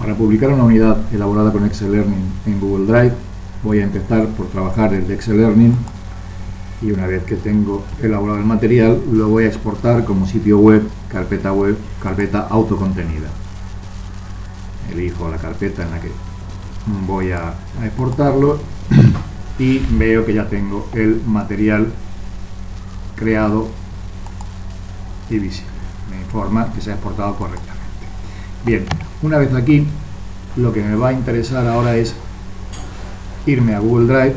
Para publicar una unidad elaborada con Excel Learning en Google Drive, voy a empezar por trabajar el Excel Learning y una vez que tengo elaborado el material, lo voy a exportar como sitio web, carpeta web, carpeta autocontenida. Elijo la carpeta en la que voy a, exportarlo y veo que ya tengo el material creado y visible. Me informa que se ha exportado correctamente. Bien, una vez aquí, lo que me va a interesar ahora es irme a Google Drive,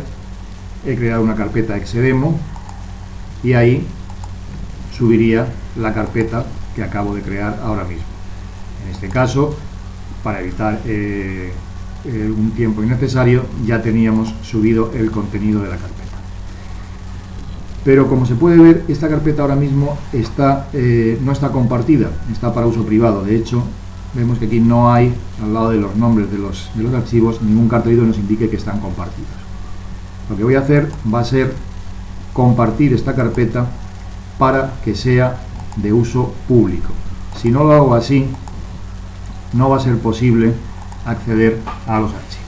he creado una carpeta Xdemo y ahí subiría la carpeta que acabo de crear ahora mismo. En este caso, para evitar eh, eh, un tiempo innecesario, ya teníamos subido el contenido de la carpeta. Pero como se puede ver, esta carpeta ahora mismo está, eh, no está compartida, está para uso privado. De hecho, vemos que aquí no hay, al lado de los nombres de los, de los archivos, ningún cartelito que nos indique que están compartidos. Lo que voy a hacer va a ser compartir esta carpeta para que sea de uso público. Si no lo hago así, no va a ser posible acceder a los archivos.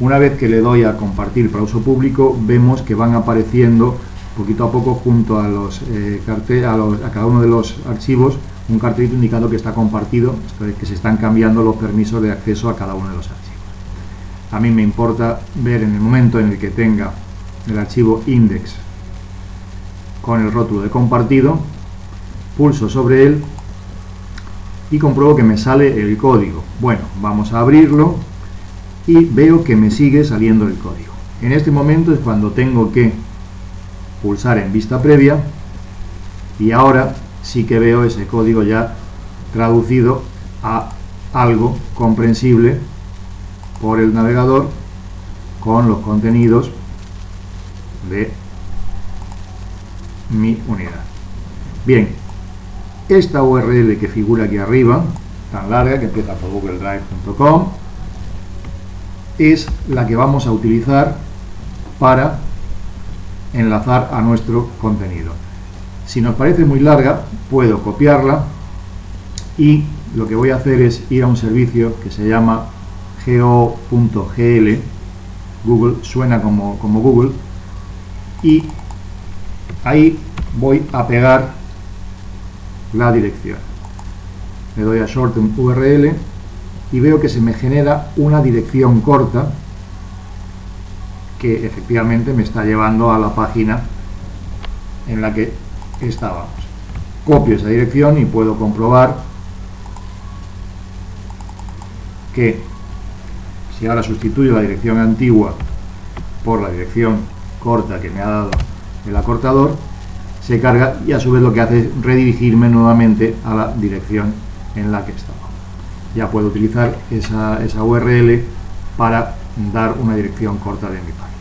Una vez que le doy a compartir para uso público, vemos que van apareciendo poquito a poco junto a, los, eh, a cada uno de los archivos un cartelito indicando que está compartido, que se están cambiando los permisos de acceso a cada uno de los archivos. A mí me importa ver en el momento en el que tenga el archivo index con el rótulo de compartido, pulso sobre él y compruebo que me sale el código. Bueno, vamos a abrirlo y veo que me sigue saliendo el código. En este momento es cuando tengo que pulsar en vista previa y ahora sí que veo ese código ya traducido a algo comprensible por el navegador con los contenidos de mi unidad. Bien, esta URL que figura aquí arriba, tan larga, que empieza por googledrive.com, es la que vamos a utilizar para enlazar a nuestro contenido. Si nos parece muy larga, puedo copiarla. Y lo que voy a hacer es ir a un servicio que se llama go.gl Google suena como, como Google. Y ahí voy a pegar la dirección. Le doy a shorten URL y veo que se me genera una dirección corta que efectivamente me está llevando a la página en la que estábamos. Copio esa dirección y puedo comprobar que si ahora sustituyo la dirección antigua por la dirección corta que me ha dado el acortador, se carga y a su vez lo que hace es redirigirme nuevamente a la dirección en la que estaba. Ya puedo utilizar esa, esa URL para dar una dirección corta de mi página.